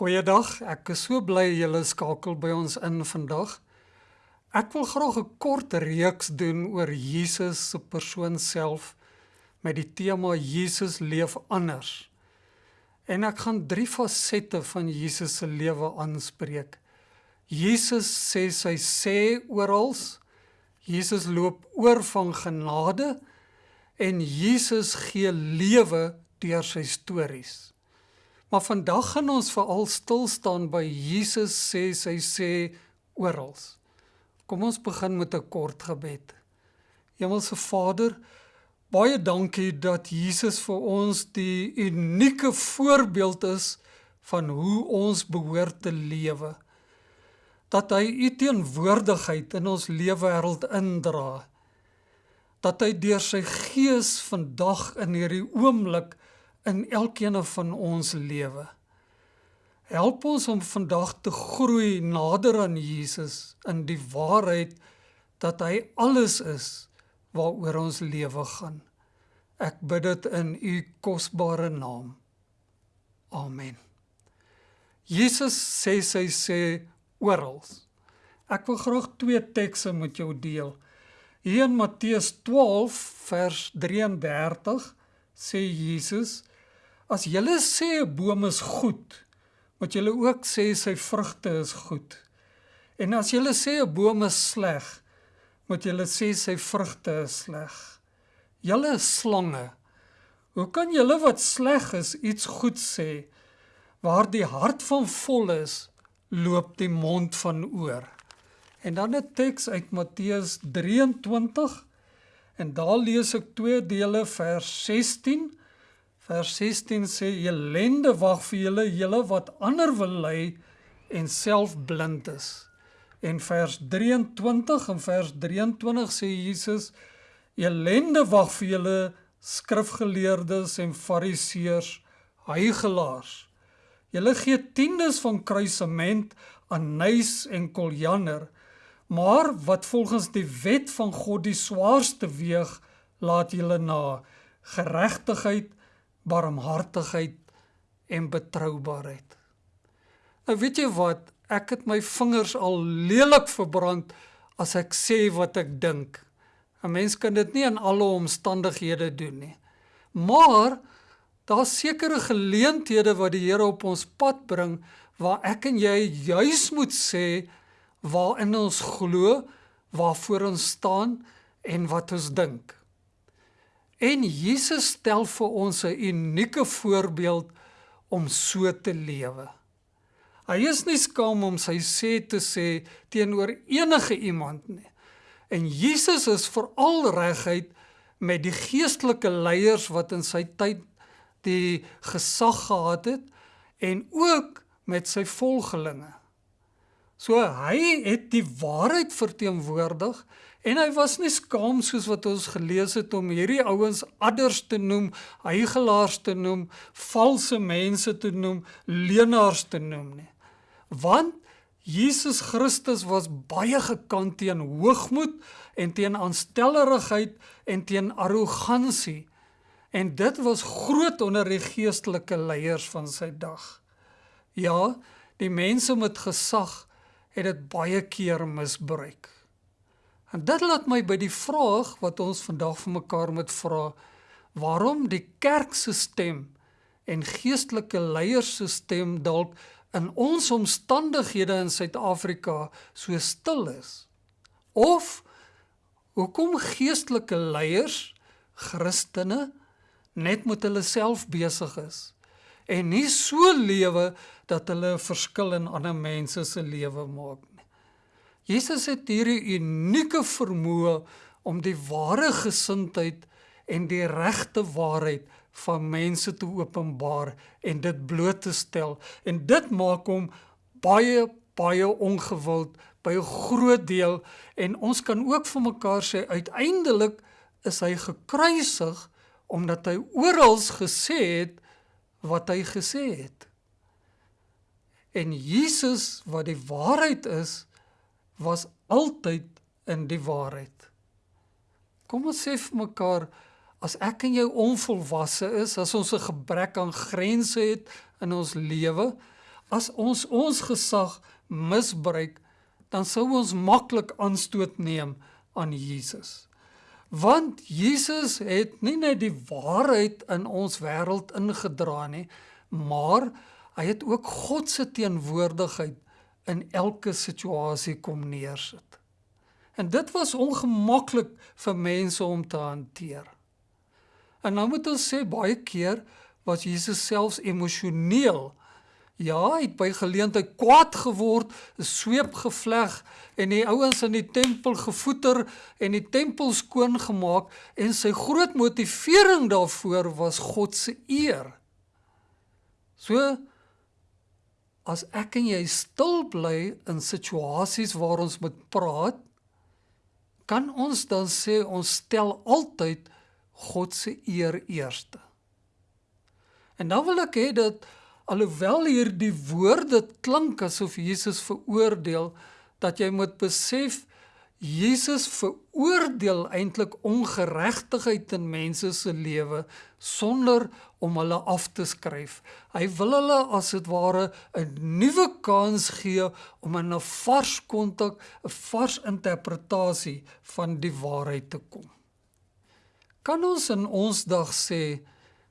Goeiedag. Ek is so bly julle skakel by ons in vandag. Ek wil graag 'n kort reeks doen oor Jesus se persoon self met die tema Jesus leef anders. En ek gaan drie fasette van Jesus se lewe aanspreek. Jesus sê sy sê oral. Jesus loop oor van genade en Jesus gee lewe deur sy stories. Maar vandag gaan ons veral stil staan by Jesus sê sy sê oral. Kom ons begin met 'n kort gebed. Hemelse Vader, baie dankie dat Jesus vir ons die unieke voorbeeld is van hoe ons behoort te lewe. Dat hy u teenwoordigheid in ons lewenswêreld indra. Dat hy deur sy gees vandag in hierdie oomblik in elkeen van ons lewe. Help ons om vandag te groei nader aan Jesus in die waarheid dat hy alles is waaroor ons lewe gaan. Ek bid dit in u kosbare naam. Amen. Jesus sê sy sê oral. Ek wil graag twee tekste met jou deel. Hier in Matteus 12 vers 33 sê Jesus As julle sê 'n boom is goed, moet julle ook sê sy vrugte is goed. En as julle sê 'n boom is sleg, moet julle sê sy vrugte is sleg. Julle slange. Hoe kan julle wat sleg is iets goed sê? Waar die hart van vol is, loop die mond van oor. En dan 'n teks uit Matteus 23 en daar lees ek twee dele vers 16 Vers 16 sê elende wag vir julle julle wat ander wil lei en self blind is. En vers 23 en vers 23 sê Jesus elende wag vir julle skrifgeleerdes en fariseërs, heiligelaars. Julle gee tiendes van kruisement, anys en koljander, maar wat volgens die wet van God die swaarste weeg, laat julle na geregtigheid barmhartigheid en betroubaarheid. Nou weet jy wat, ek het my vingers al lelik verbrand as ek sê wat ek dink. 'n Mens kan dit nie in alle omstandighede doen nie. Maar daar's sekere geleenthede wat die Here op ons pad bring waar ek en jy juis moet sê waarin ons glo, waarvoor ons staan en wat ons dink. En Jesus stel vir ons 'n unieke voorbeeld om so te lewe. Hy is nie skaam om sy sê te sê teenoor enige iemand nie. En Jesus is veral reguit met die geestelike leiers wat in sy tyd die gesag gehad het en ook met sy volgelinge. So hy het die waarheid verteenwoordig En hy was nie skaam soos wat ons gelees het om hierdie ouens adders te noem, heiligelaars te noem, valse mense te noem, leenaars te noem nie. Want Jesus Christus was baie gekant teen hoogmoed en teen aanstellerigheid en teen arrogansie. En dit was groot onder die geestelike leiers van sy dag. Ja, die mense met gesag het dit baie keer misbruik. En dit laat my by die vraag wat ons vandag vir mekaar moet vra, waarom die kerk se stem en geestelike leiers se stem dalk in ons omstandighede in Suid-Afrika so stil is? Of hoekom geestelike leiers, Christene net met hulle self besig is en nie so lewe dat hulle 'n verskil in ander mense se lewe maak Jesus het hierdie unieke vermoë om die ware gesindheid en die regte waarheid van mense te openbaar en dit bloot te stel. En dit maak hom baie baie ongewild by 'n groot deel. En ons kan ook vir mekaar sê uiteindelik is hy gekruisig omdat hy oral gesê het wat hy gesê het en Jesus wat die waarheid is was altyd in die waarheid. Kom ons sê vir mekaar as ek en jy onvolwasse is, as ons 'n gebrek aan grense het in ons lewe, As ons ons gesag misbruik, dan sou ons maklik aanstoot neem aan Jesus. Want Jesus het nie net die waarheid in ons wêreld ingedra nie, maar hy het ook God se teenwoordigheid in elke situasie kom neersit. En dit was ongemaklik vir mense om te hanteer. En nou moet ons sê baie keer was Jesus selfs emosioneel Ja, hy het by geleentheid kwaad geword, 'n sweep gevleg en die ouens in die tempel gevoeter en die tempel skoon gemaak en sy groot motivering daarvoor was God se eer. So as ek en jy stil bly in situasies waar ons moet praat, kan ons dan sê ons stel altyd God se eer eerste. En dan wil ek hê dat alhoewel hier die woorde klink asof Jesus veroordeel dat jy moet besef Jesus veroordeel eintlik ongeregtigheid in mense se lewe sonder om hulle af te skryf. Hy wil hulle as dit ware 'n nuwe kans gee om in 'n vars kontak, 'n vars interpretasie van die waarheid te kom. Kan ons in ons dag sê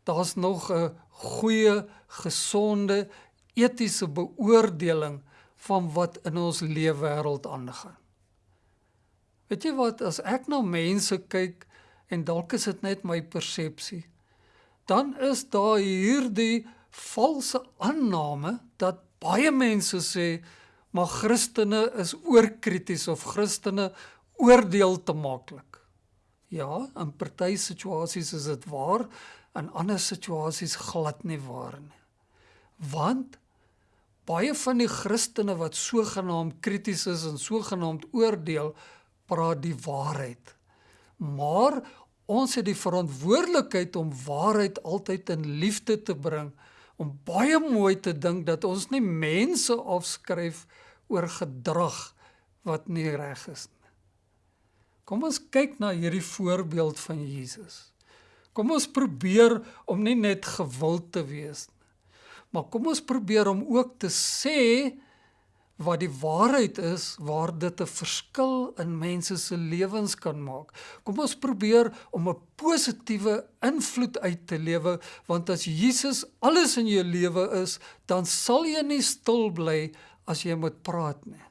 daar's nog 'n goeie gesonde etiese beoordeling van wat in ons leefwêreld aangaan. Weet jy wat as ek na mense kyk en dalk is dit net my persepsie, dan is daar hierdie valse aanname dat baie mense sê maar Christene is oorkrities of Christene oordeel te maklik. Ja, in party situasies is dit waar, in ander situasies glad nie waar nie want baie van die Christene wat sogenaamd krities is en sogenaamd oordeel, praat die waarheid. Maar ons het die verantwoordelikheid om waarheid altyd in liefde te bring, om baie mooi te dink dat ons nie mense afskryf oor gedrag wat nie reg is nie. Kom ons kyk na hierdie voorbeeld van Jesus. Kom ons probeer om nie net gewild te wees nie. Maar kom ons probeer om ook te sê wat die waarheid is waar dit 'n verskil in mense se lewens kan maak. Kom ons probeer om 'n positiewe invloed uit te lewe want as Jesus alles in jou lewe is, dan sal jy nie stil bly as jy moet praat nie.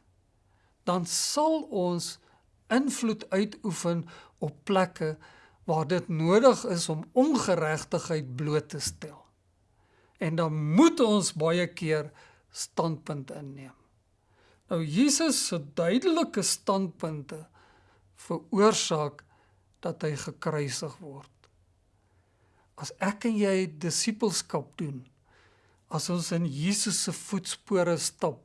Dan sal ons invloed uitoefen op plekke waar dit nodig is om ongeregtigheid bloot te stel en dan moet ons baie keer standpunt inneem. Nou Jesus se duidelike standpunte veroorsaak dat hy gekruisig word. As ek en jy disippelskap doen, as ons in Jesus se voetspore stap,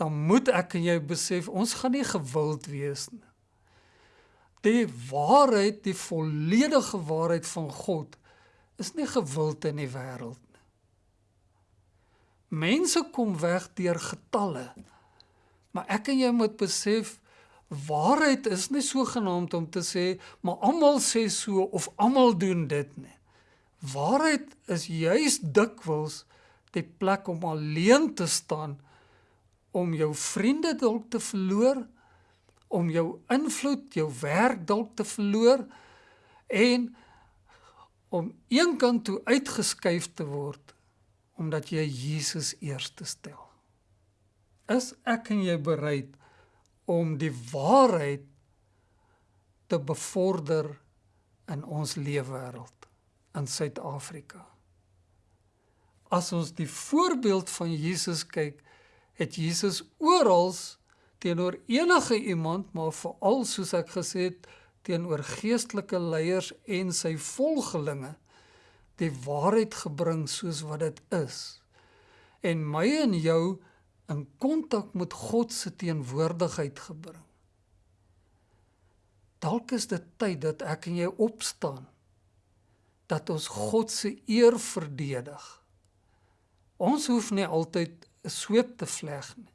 dan moet ek en jy besef ons gaan nie gewild wees nie. Die waarheid, die volledige waarheid van God is nie gewild in die wêreld Mense kom weg deur getalle. Maar ek en jy moet besef waarheid is nie so genaamd om te sê maar almal sê so of almal doen dit nie. Waarheid is juis dikwels die plek om alleen te staan om jou vriende dalk te verloor, om jou invloed, jou werk dalk te verloor en om eenkant toe uitgeskuif te word omdat jy Jesus eerste stel. Is ek en jy bereid om die waarheid te bevorder in ons leefwêreld in Suid-Afrika? As ons die voorbeeld van Jesus kyk, het Jesus oral teenoor enige iemand, maar veral soos ek gesê het, teenoor geestelike leiers en sy volgelinge die waarheid gebring soos wat dit is en my en jou in kontak met God se teenwoordigheid gebring. Dalk is dit tyd dat ek en jy opstaan dat ons God se eer verdedig. Ons hoef nie altyd 'n sweep te vleg nie.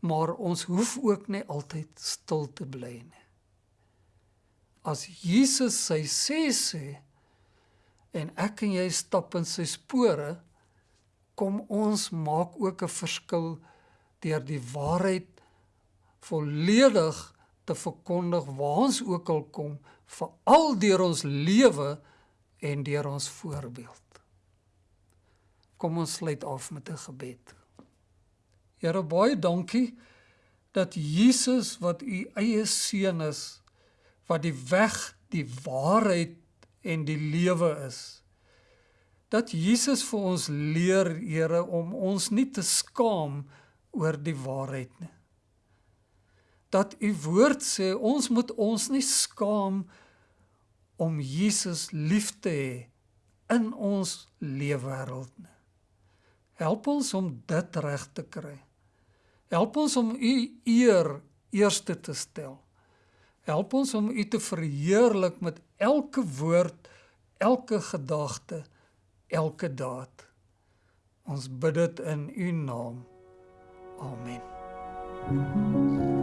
Maar ons hoef ook nie altyd stil te bly nie. As Jesus sy sê sê en ek en jy stap in sy spore, Kom ons maak ook 'n verskil deur die waarheid volledig te verkondig waar ons ook al kom, veral deur ons lewe en deur ons voorbeeld. Kom ons sluit af met 'n gebed. Here baie dankie dat Jesus wat u eie seun is, wat die weg, die waarheid en die lewe is. Dat Jesus vir ons leer, Here, om ons nie te skaam oor die waarheid nie. Dat u woord sê ons moet ons nie skaam om Jesus lief te hê in ons leefwêreld nie. Help ons om dit reg te kry. Help ons om u eer eerste te stel. Help ons om u te verheerlik met elke woord, elke gedagte, elke daad. Ons bid dit in u naam. Amen. Thank you.